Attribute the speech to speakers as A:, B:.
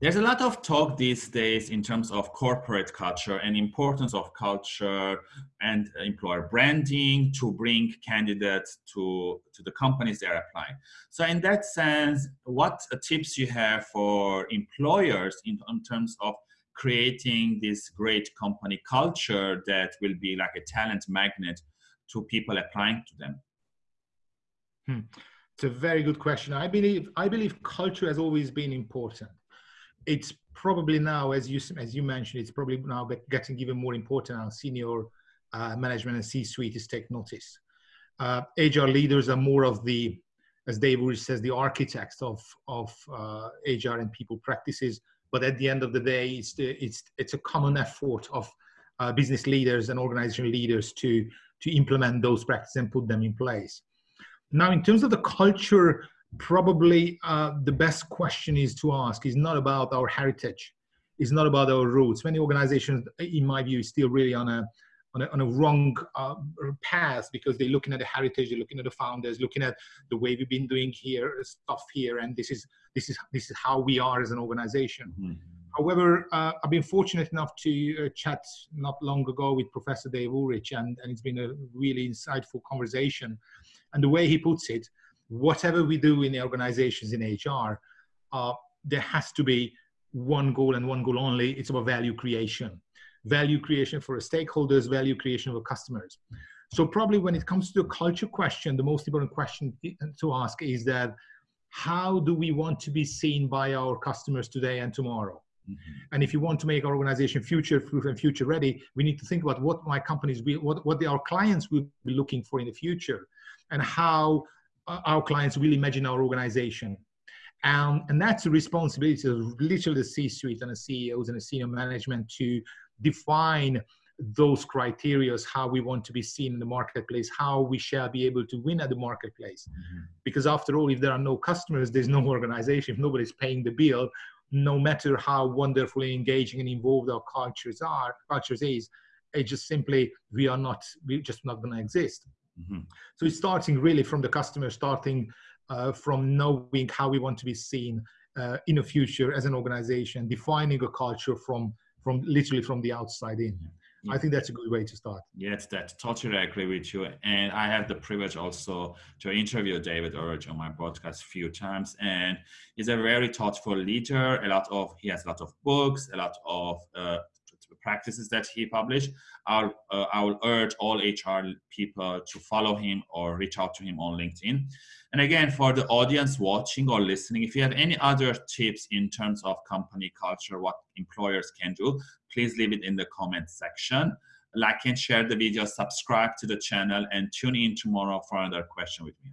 A: There's a lot of talk these days in terms of corporate culture and importance of culture and employer branding to bring candidates to, to the companies they're applying. So in that sense, what tips you have for employers in, in terms of creating this great company culture that will be like a talent magnet to people applying to them?
B: Hmm. It's a very good question. I believe I believe culture has always been important it's probably now, as you as you mentioned, it's probably now getting even more important. Our senior uh, management and C-suite is take notice. Uh, HR leaders are more of the, as Dave Ulrich says, the architects of of uh, HR and people practices. But at the end of the day, it's the, it's it's a common effort of uh, business leaders and organization leaders to to implement those practices and put them in place. Now, in terms of the culture probably uh, the best question is to ask is not about our heritage it's not about our roots many organizations in my view still really on a on a, on a wrong uh, path because they're looking at the heritage they're looking at the founders looking at the way we've been doing here stuff here and this is this is this is how we are as an organization mm-hmm. However, uh, I've been fortunate enough to uh, chat not long ago with Professor Dave Ulrich, and, and it's been a really insightful conversation. And the way he puts it, whatever we do in the organizations in HR, uh, there has to be one goal and one goal only. It's about value creation. Value creation for stakeholders, value creation for customers. So probably when it comes to the culture question, the most important question to ask is that how do we want to be seen by our customers today and tomorrow? Mm-hmm. And if you want to make our organization future proof and future ready, we need to think about what my companies will, what, what our clients will be looking for in the future and how our clients will imagine our organization. Um, and that's the responsibility of literally the C-suite and the CEOs and the senior management to define those criteria, how we want to be seen in the marketplace, how we shall be able to win at the marketplace. Mm-hmm. Because after all, if there are no customers, there's no organization. If nobody's paying the bill, no matter how wonderfully engaging and involved our cultures are, cultures is, it's just simply we are not, we're just not going to exist. Mm-hmm. So it's starting really from the customer, starting uh, from knowing how we want to be seen uh, in the future as an organization, defining a culture from from literally from the outside in. Yeah. I think that's a good way to start.
A: Yes, that totally agree with you. And I have the privilege also to interview David Ulrich on my podcast a few times. And he's a very thoughtful leader. A lot of he has a lot of books, a lot of uh, practices that he published. I'll, uh, I will urge all HR people to follow him or reach out to him on LinkedIn. And again, for the audience watching or listening, if you have any other tips in terms of company culture, what employers can do, please leave it in the comment section. Like and share the video, subscribe to the channel, and tune in tomorrow for another question with me.